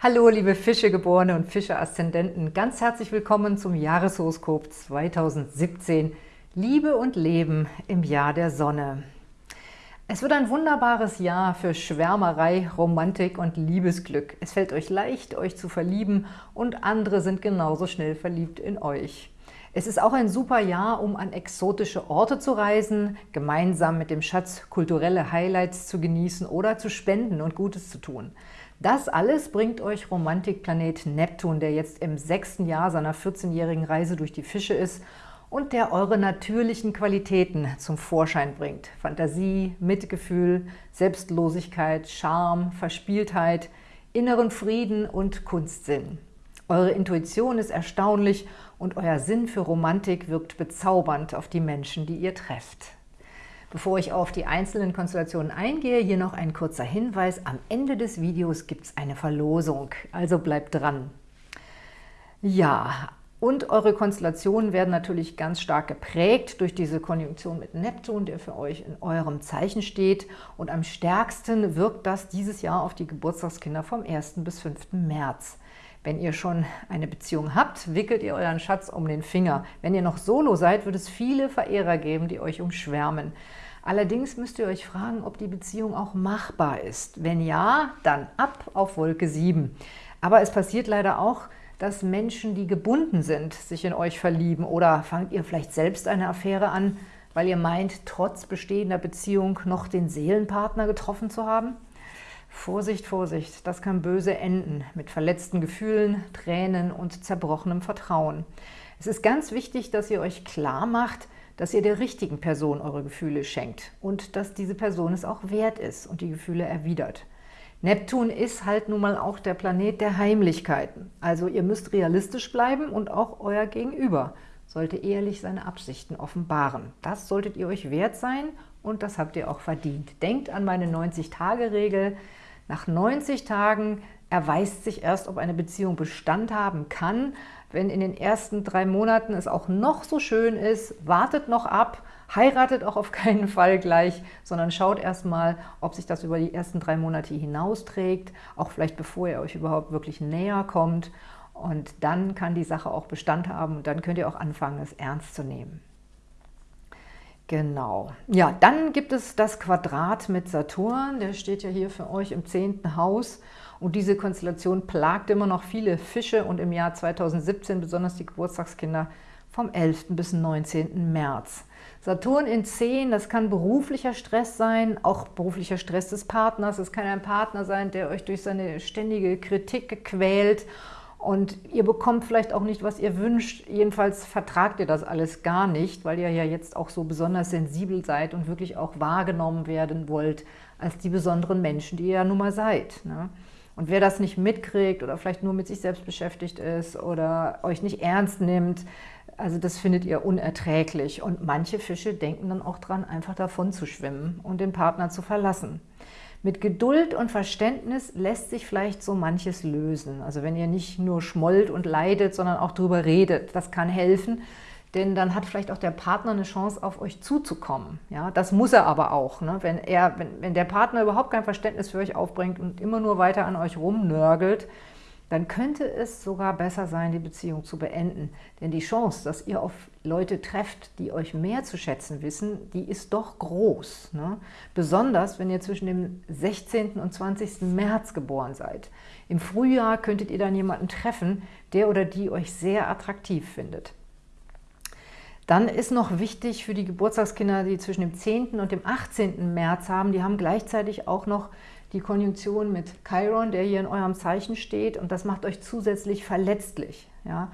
Hallo liebe Fischegeborene und Fische-Aszendenten, ganz herzlich willkommen zum Jahreshoroskop 2017 Liebe und Leben im Jahr der Sonne. Es wird ein wunderbares Jahr für Schwärmerei, Romantik und Liebesglück. Es fällt euch leicht, euch zu verlieben und andere sind genauso schnell verliebt in euch. Es ist auch ein super Jahr, um an exotische Orte zu reisen, gemeinsam mit dem Schatz kulturelle Highlights zu genießen oder zu spenden und Gutes zu tun. Das alles bringt euch Romantikplanet Neptun, der jetzt im sechsten Jahr seiner 14-jährigen Reise durch die Fische ist und der eure natürlichen Qualitäten zum Vorschein bringt. Fantasie, Mitgefühl, Selbstlosigkeit, Charme, Verspieltheit, inneren Frieden und Kunstsinn. Eure Intuition ist erstaunlich und euer Sinn für Romantik wirkt bezaubernd auf die Menschen, die ihr trefft. Bevor ich auf die einzelnen Konstellationen eingehe, hier noch ein kurzer Hinweis. Am Ende des Videos gibt es eine Verlosung, also bleibt dran. Ja, und eure Konstellationen werden natürlich ganz stark geprägt durch diese Konjunktion mit Neptun, der für euch in eurem Zeichen steht. Und am stärksten wirkt das dieses Jahr auf die Geburtstagskinder vom 1. bis 5. März. Wenn ihr schon eine Beziehung habt, wickelt ihr euren Schatz um den Finger. Wenn ihr noch solo seid, wird es viele Verehrer geben, die euch umschwärmen. Allerdings müsst ihr euch fragen, ob die Beziehung auch machbar ist. Wenn ja, dann ab auf Wolke 7. Aber es passiert leider auch, dass Menschen, die gebunden sind, sich in euch verlieben. Oder fangt ihr vielleicht selbst eine Affäre an, weil ihr meint, trotz bestehender Beziehung noch den Seelenpartner getroffen zu haben? Vorsicht, Vorsicht, das kann böse enden mit verletzten Gefühlen, Tränen und zerbrochenem Vertrauen. Es ist ganz wichtig, dass ihr euch klar macht, dass ihr der richtigen Person eure Gefühle schenkt und dass diese Person es auch wert ist und die Gefühle erwidert. Neptun ist halt nun mal auch der Planet der Heimlichkeiten. Also ihr müsst realistisch bleiben und auch euer Gegenüber sollte ehrlich seine Absichten offenbaren. Das solltet ihr euch wert sein und das habt ihr auch verdient. Denkt an meine 90-Tage-Regel. Nach 90 Tagen erweist sich erst, ob eine Beziehung Bestand haben kann. Wenn in den ersten drei Monaten es auch noch so schön ist, wartet noch ab, heiratet auch auf keinen Fall gleich, sondern schaut erstmal, ob sich das über die ersten drei Monate hinausträgt, auch vielleicht bevor ihr euch überhaupt wirklich näher kommt. Und dann kann die Sache auch Bestand haben und dann könnt ihr auch anfangen, es ernst zu nehmen. Genau. Ja, dann gibt es das Quadrat mit Saturn. Der steht ja hier für euch im zehnten Haus. Und diese Konstellation plagt immer noch viele Fische und im Jahr 2017 besonders die Geburtstagskinder vom 11. bis 19. März. Saturn in 10, das kann beruflicher Stress sein, auch beruflicher Stress des Partners. Es kann ein Partner sein, der euch durch seine ständige Kritik quält und ihr bekommt vielleicht auch nicht, was ihr wünscht. Jedenfalls vertragt ihr das alles gar nicht, weil ihr ja jetzt auch so besonders sensibel seid und wirklich auch wahrgenommen werden wollt als die besonderen Menschen, die ihr ja nun mal seid. Ne? Und wer das nicht mitkriegt oder vielleicht nur mit sich selbst beschäftigt ist oder euch nicht ernst nimmt, also das findet ihr unerträglich. Und manche Fische denken dann auch dran, einfach davon zu schwimmen und den Partner zu verlassen. Mit Geduld und Verständnis lässt sich vielleicht so manches lösen. Also wenn ihr nicht nur schmollt und leidet, sondern auch drüber redet, das kann helfen, denn dann hat vielleicht auch der Partner eine Chance, auf euch zuzukommen. Ja, das muss er aber auch. Ne? Wenn, er, wenn, wenn der Partner überhaupt kein Verständnis für euch aufbringt und immer nur weiter an euch rumnörgelt, dann könnte es sogar besser sein, die Beziehung zu beenden. Denn die Chance, dass ihr auf Leute trefft, die euch mehr zu schätzen wissen, die ist doch groß. Ne? Besonders, wenn ihr zwischen dem 16. und 20. März geboren seid. Im Frühjahr könntet ihr dann jemanden treffen, der oder die euch sehr attraktiv findet. Dann ist noch wichtig für die Geburtstagskinder, die zwischen dem 10. und dem 18. März haben, die haben gleichzeitig auch noch die Konjunktion mit Chiron, der hier in eurem Zeichen steht und das macht euch zusätzlich verletzlich. Ja?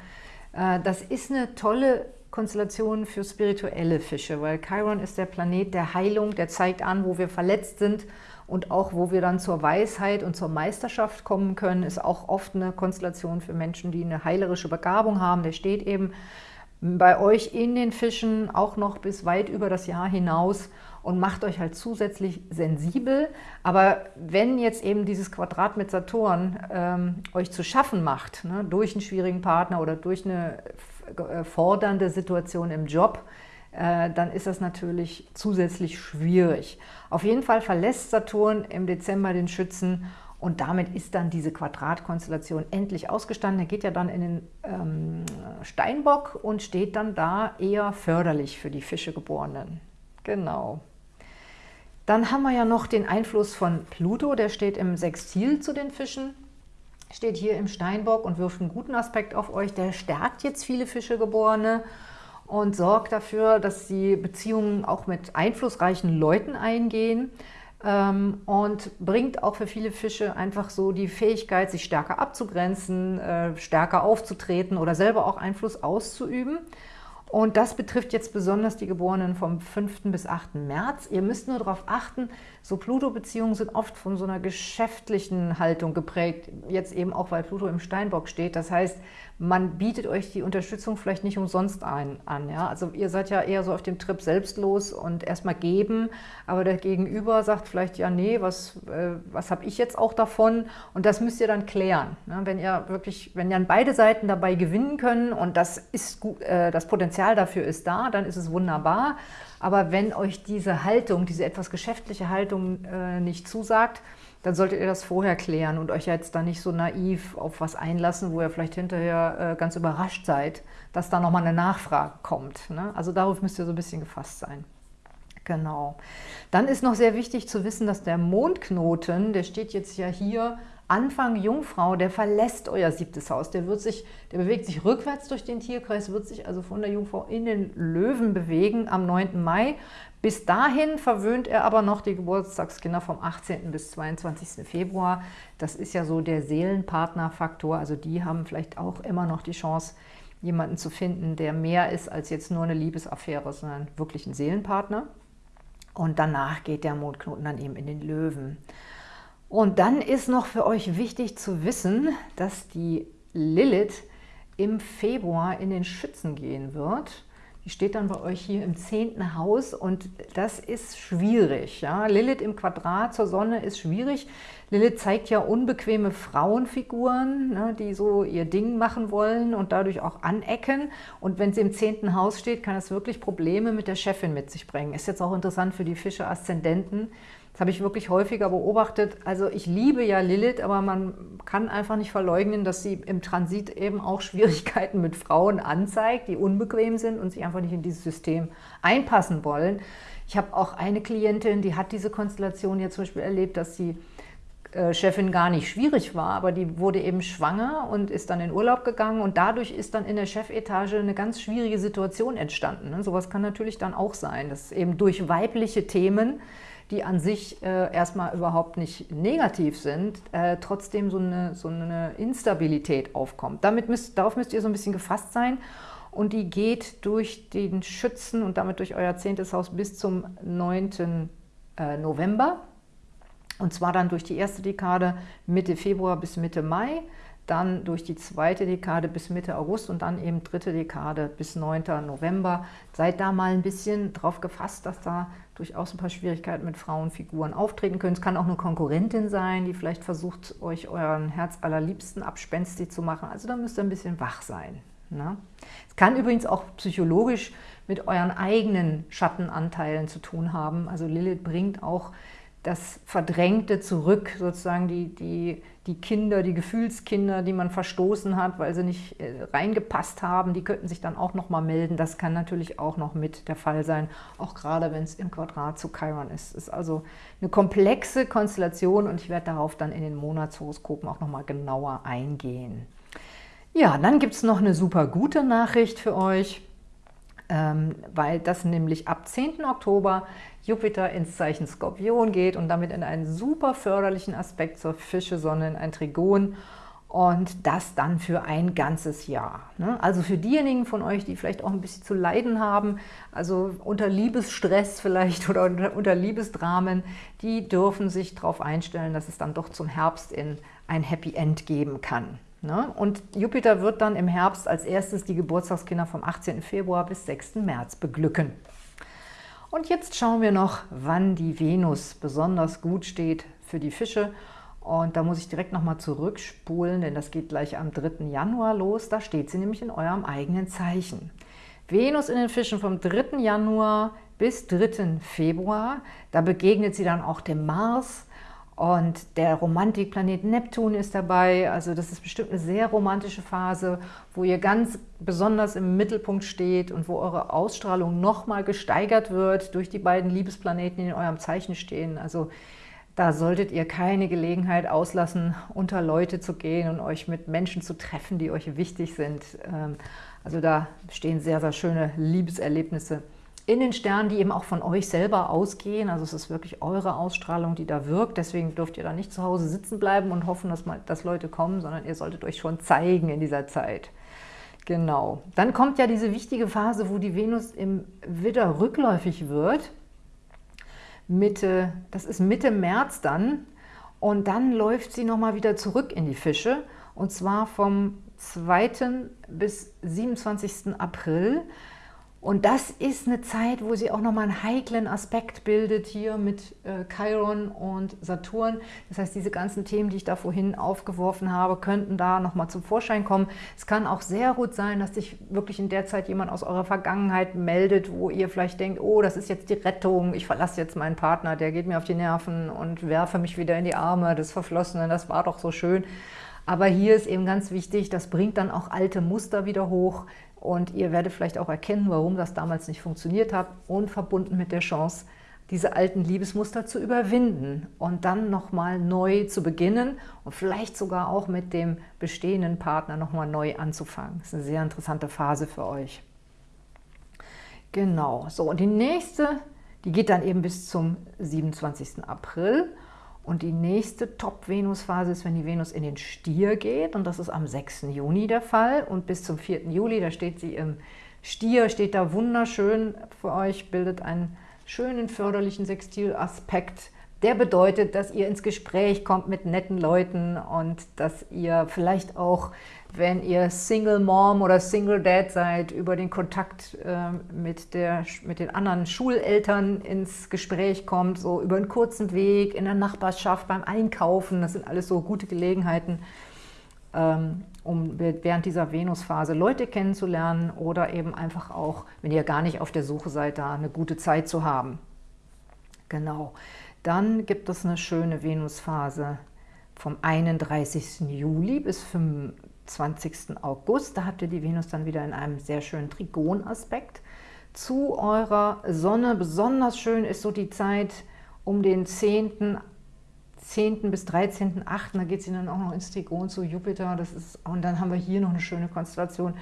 Äh, das ist eine tolle Konstellation für spirituelle Fische, weil Chiron ist der Planet der Heilung, der zeigt an, wo wir verletzt sind und auch wo wir dann zur Weisheit und zur Meisterschaft kommen können, ist auch oft eine Konstellation für Menschen, die eine heilerische Begabung haben. Der steht eben bei euch in den Fischen auch noch bis weit über das Jahr hinaus und macht euch halt zusätzlich sensibel. Aber wenn jetzt eben dieses Quadrat mit Saturn ähm, euch zu schaffen macht, ne, durch einen schwierigen Partner oder durch eine äh, fordernde Situation im Job, äh, dann ist das natürlich zusätzlich schwierig. Auf jeden Fall verlässt Saturn im Dezember den Schützen Und damit ist dann diese Quadratkonstellation endlich ausgestanden. Er geht ja dann in den ähm, Steinbock und steht dann da eher förderlich für die Fischegeborenen. Genau. Dann haben wir ja noch den Einfluss von Pluto, der steht im Sextil zu den Fischen, steht hier im Steinbock und wirft einen guten Aspekt auf euch. Der stärkt jetzt viele Fischegeborene und sorgt dafür, dass sie Beziehungen auch mit einflussreichen Leuten eingehen ähm, und bringt auch für viele Fische einfach so die Fähigkeit, sich stärker abzugrenzen, äh, stärker aufzutreten oder selber auch Einfluss auszuüben. Und das betrifft jetzt besonders die Geborenen vom 5. bis 8. März. Ihr müsst nur darauf achten, so Pluto-Beziehungen sind oft von so einer geschäftlichen Haltung geprägt, jetzt eben auch, weil Pluto im Steinbock steht. Das heißt, man bietet euch die Unterstützung vielleicht nicht umsonst ein, an. Ja? Also ihr seid ja eher so auf dem Trip selbstlos und erstmal geben, aber der Gegenüber sagt vielleicht, ja nee, was, äh, was habe ich jetzt auch davon? Und das müsst ihr dann klären. Ne? Wenn ihr wirklich, wenn dann beide Seiten dabei gewinnen können und das, ist gut, äh, das Potenzial dafür ist da, dann ist es wunderbar. Aber wenn euch diese Haltung, diese etwas geschäftliche Haltung äh, nicht zusagt, dann solltet ihr das vorher klären und euch jetzt da nicht so naiv auf was einlassen, wo ihr vielleicht hinterher äh, ganz überrascht seid, dass da nochmal eine Nachfrage kommt. Ne? Also darauf müsst ihr so ein bisschen gefasst sein. Genau. Dann ist noch sehr wichtig zu wissen, dass der Mondknoten, der steht jetzt ja hier Anfang Jungfrau, der verlässt euer siebtes Haus. Der, wird sich, der bewegt sich rückwärts durch den Tierkreis, wird sich also von der Jungfrau in den Löwen bewegen am 9. Mai. Bis dahin verwöhnt er aber noch die Geburtstagskinder vom 18. bis 22. Februar. Das ist ja so der Seelenpartnerfaktor. Also die haben vielleicht auch immer noch die Chance, jemanden zu finden, der mehr ist als jetzt nur eine Liebesaffäre, sondern wirklich ein Seelenpartner. Und danach geht der Mondknoten dann eben in den Löwen. Und dann ist noch für euch wichtig zu wissen, dass die Lilith im Februar in den Schützen gehen wird. Die steht dann bei euch hier im zehnten Haus und das ist schwierig. Ja? Lilith im Quadrat zur Sonne ist schwierig. Lilith zeigt ja unbequeme Frauenfiguren, ne, die so ihr Ding machen wollen und dadurch auch anecken. Und wenn sie im zehnten Haus steht, kann es wirklich Probleme mit der Chefin mit sich bringen. Ist jetzt auch interessant für die Fische-Aszendenten. Das habe ich wirklich häufiger beobachtet. Also ich liebe ja Lilith, aber man kann einfach nicht verleugnen, dass sie im Transit eben auch Schwierigkeiten mit Frauen anzeigt, die unbequem sind und sich einfach nicht in dieses System einpassen wollen. Ich habe auch eine Klientin, die hat diese Konstellation jetzt zum Beispiel erlebt, dass die äh, Chefin gar nicht schwierig war, aber die wurde eben schwanger und ist dann in Urlaub gegangen und dadurch ist dann in der Chefetage eine ganz schwierige Situation entstanden. Ne? Sowas kann natürlich dann auch sein, dass eben durch weibliche Themen die an sich äh, erstmal überhaupt nicht negativ sind, äh, trotzdem so eine, so eine Instabilität aufkommt. Damit müsst, darauf müsst ihr so ein bisschen gefasst sein und die geht durch den Schützen und damit durch euer zehntes Haus bis zum 9. Äh, November und zwar dann durch die erste Dekade Mitte Februar bis Mitte Mai dann durch die zweite Dekade bis Mitte August und dann eben dritte Dekade bis 9. November. Seid da mal ein bisschen drauf gefasst, dass da durchaus ein paar Schwierigkeiten mit Frauenfiguren auftreten können. Es kann auch eine Konkurrentin sein, die vielleicht versucht, euch euren Herz allerliebsten abspenstig zu machen. Also da müsst ihr ein bisschen wach sein. Ne? Es kann übrigens auch psychologisch mit euren eigenen Schattenanteilen zu tun haben. Also Lilith bringt auch das Verdrängte zurück, sozusagen die, die, die Kinder, die Gefühlskinder, die man verstoßen hat, weil sie nicht äh, reingepasst haben, die könnten sich dann auch noch mal melden. Das kann natürlich auch noch mit der Fall sein, auch gerade wenn es im Quadrat zu Chiron ist. Es ist also eine komplexe Konstellation und ich werde darauf dann in den Monatshoroskopen auch noch mal genauer eingehen. Ja, dann gibt es noch eine super gute Nachricht für euch, weil das nämlich ab 10. Oktober Jupiter ins Zeichen Skorpion geht und damit in einen super förderlichen Aspekt zur Fische-Sonne in ein Trigon und das dann für ein ganzes Jahr. Ne? Also für diejenigen von euch, die vielleicht auch ein bisschen zu leiden haben, also unter Liebesstress vielleicht oder unter Liebesdramen, die dürfen sich darauf einstellen, dass es dann doch zum Herbst in ein Happy End geben kann. Ne? Und Jupiter wird dann im Herbst als erstes die Geburtstagskinder vom 18. Februar bis 6. März beglücken. Und jetzt schauen wir noch, wann die Venus besonders gut steht für die Fische. Und da muss ich direkt nochmal zurückspulen, denn das geht gleich am 3. Januar los. Da steht sie nämlich in eurem eigenen Zeichen. Venus in den Fischen vom 3. Januar bis 3. Februar. Da begegnet sie dann auch dem Mars Und der Romantikplanet Neptun ist dabei, also das ist bestimmt eine sehr romantische Phase, wo ihr ganz besonders im Mittelpunkt steht und wo eure Ausstrahlung nochmal gesteigert wird durch die beiden Liebesplaneten, die in eurem Zeichen stehen. Also da solltet ihr keine Gelegenheit auslassen, unter Leute zu gehen und euch mit Menschen zu treffen, die euch wichtig sind. Ähm, also da stehen sehr, sehr schöne Liebeserlebnisse in den Sternen, die eben auch von euch selber ausgehen. Also es ist wirklich eure Ausstrahlung, die da wirkt. Deswegen dürft ihr da nicht zu Hause sitzen bleiben und hoffen, dass, mal, dass Leute kommen, sondern ihr solltet euch schon zeigen in dieser Zeit. Genau. Dann kommt ja diese wichtige Phase, wo die Venus im Widder rückläufig wird. Mitte, das ist Mitte März dann. Und dann läuft sie nochmal wieder zurück in die Fische. Und zwar vom 2. bis 27. April. Und das ist eine Zeit, wo sie auch nochmal einen heiklen Aspekt bildet hier mit äh, Chiron und Saturn. Das heißt, diese ganzen Themen, die ich da vorhin aufgeworfen habe, könnten da nochmal zum Vorschein kommen. Es kann auch sehr gut sein, dass sich wirklich in der Zeit jemand aus eurer Vergangenheit meldet, wo ihr vielleicht denkt, oh, das ist jetzt die Rettung, ich verlasse jetzt meinen Partner, der geht mir auf die Nerven und werfe mich wieder in die Arme des Verflossenen, das war doch so schön. Aber hier ist eben ganz wichtig, das bringt dann auch alte Muster wieder hoch, und ihr werdet vielleicht auch erkennen, warum das damals nicht funktioniert hat und verbunden mit der Chance, diese alten Liebesmuster zu überwinden und dann nochmal neu zu beginnen und vielleicht sogar auch mit dem bestehenden Partner nochmal neu anzufangen. Das ist eine sehr interessante Phase für euch. Genau, so und die nächste, die geht dann eben bis zum 27. April und die nächste Top-Venus-Phase ist, wenn die Venus in den Stier geht. Und das ist am 6. Juni der Fall. Und bis zum 4. Juli, da steht sie im Stier, steht da wunderschön für euch, bildet einen schönen förderlichen Sextilaspekt. Der bedeutet, dass ihr ins Gespräch kommt mit netten Leuten und dass ihr vielleicht auch wenn ihr Single Mom oder Single Dad seid, über den Kontakt äh, mit, der, mit den anderen Schuleltern ins Gespräch kommt, so über einen kurzen Weg, in der Nachbarschaft, beim Einkaufen. Das sind alles so gute Gelegenheiten, ähm, um während dieser Venusphase Leute kennenzulernen oder eben einfach auch, wenn ihr gar nicht auf der Suche seid, da eine gute Zeit zu haben. Genau. Dann gibt es eine schöne Venusphase vom 31. Juli bis 5, 20. August. Da habt ihr die Venus dann wieder in einem sehr schönen Trigonaspekt zu eurer Sonne. Besonders schön ist so die Zeit um den 10. 10. bis 13.8. Da geht sie dann auch noch ins Trigon zu Jupiter. Das ist, und dann haben wir hier noch eine schöne Konstellation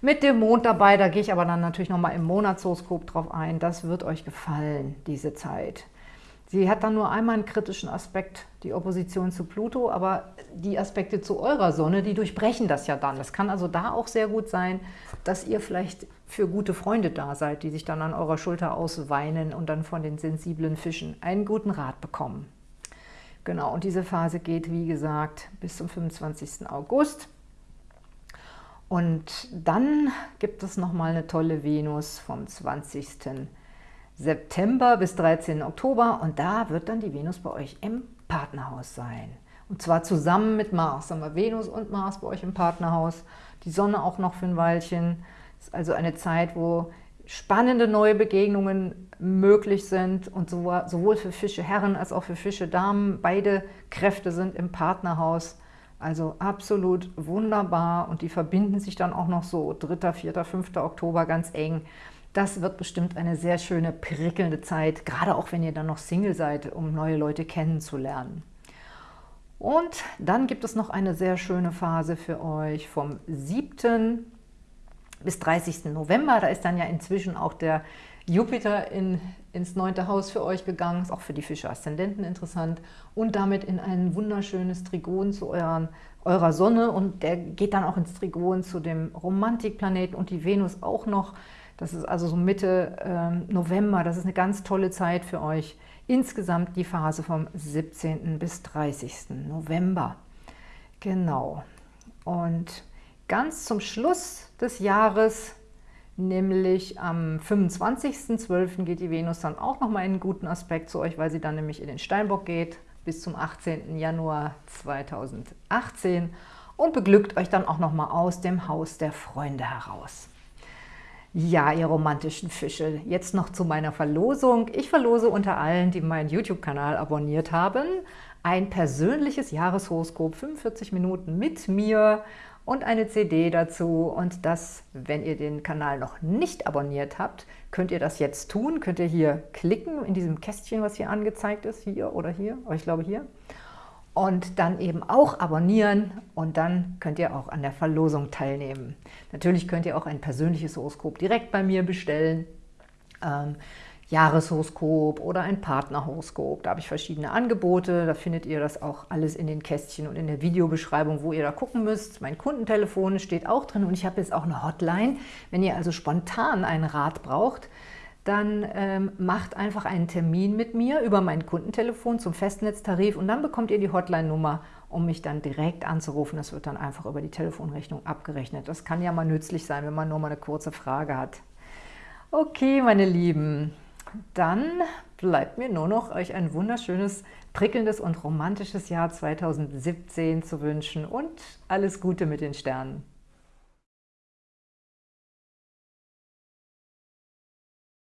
mit dem Mond dabei. Da gehe ich aber dann natürlich nochmal im Monatshoroskop drauf ein. Das wird euch gefallen, diese Zeit. Sie hat dann nur einmal einen kritischen Aspekt, die Opposition zu Pluto, aber die Aspekte zu eurer Sonne, die durchbrechen das ja dann. Es kann also da auch sehr gut sein, dass ihr vielleicht für gute Freunde da seid, die sich dann an eurer Schulter ausweinen und dann von den sensiblen Fischen einen guten Rat bekommen. Genau, und diese Phase geht, wie gesagt, bis zum 25. August. Und dann gibt es nochmal eine tolle Venus vom 20. August September bis 13. Oktober und da wird dann die Venus bei euch im Partnerhaus sein. Und zwar zusammen mit Mars. Haben wir Venus und Mars bei euch im Partnerhaus. Die Sonne auch noch für ein Weilchen. Das ist also eine Zeit, wo spannende neue Begegnungen möglich sind und sowohl für Fische Herren als auch für Fische Damen. Beide Kräfte sind im Partnerhaus. Also absolut wunderbar und die verbinden sich dann auch noch so 3., 4., 5. Oktober ganz eng. Das wird bestimmt eine sehr schöne, prickelnde Zeit, gerade auch wenn ihr dann noch Single seid, um neue Leute kennenzulernen. Und dann gibt es noch eine sehr schöne Phase für euch vom 7. bis 30. November. Da ist dann ja inzwischen auch der Jupiter in, ins neunte Haus für euch gegangen. Ist auch für die Fische-Aszendenten interessant. Und damit in ein wunderschönes Trigon zu euren, eurer Sonne. Und der geht dann auch ins Trigon zu dem Romantikplaneten und die Venus auch noch. Das ist also so Mitte äh, November. Das ist eine ganz tolle Zeit für euch. Insgesamt die Phase vom 17. bis 30. November. Genau. Und ganz zum Schluss des Jahres, nämlich am 25.12. geht die Venus dann auch nochmal in einen guten Aspekt zu euch, weil sie dann nämlich in den Steinbock geht bis zum 18. Januar 2018 und beglückt euch dann auch nochmal aus dem Haus der Freunde heraus. Ja, ihr romantischen Fische, jetzt noch zu meiner Verlosung. Ich verlose unter allen, die meinen YouTube-Kanal abonniert haben, ein persönliches Jahreshoroskop, 45 Minuten mit mir und eine CD dazu. Und das, wenn ihr den Kanal noch nicht abonniert habt, könnt ihr das jetzt tun. Könnt ihr hier klicken in diesem Kästchen, was hier angezeigt ist, hier oder hier, oh, ich glaube hier und dann eben auch abonnieren und dann könnt ihr auch an der Verlosung teilnehmen. Natürlich könnt ihr auch ein persönliches Horoskop direkt bei mir bestellen, ähm, Jahreshoroskop oder ein Partnerhoroskop. Da habe ich verschiedene Angebote, da findet ihr das auch alles in den Kästchen und in der Videobeschreibung, wo ihr da gucken müsst. Mein Kundentelefon steht auch drin und ich habe jetzt auch eine Hotline. Wenn ihr also spontan einen Rat braucht, dann ähm, macht einfach einen Termin mit mir über mein Kundentelefon zum Festnetztarif und dann bekommt ihr die Hotline-Nummer, um mich dann direkt anzurufen. Das wird dann einfach über die Telefonrechnung abgerechnet. Das kann ja mal nützlich sein, wenn man nur mal eine kurze Frage hat. Okay, meine Lieben, dann bleibt mir nur noch, euch ein wunderschönes, prickelndes und romantisches Jahr 2017 zu wünschen und alles Gute mit den Sternen.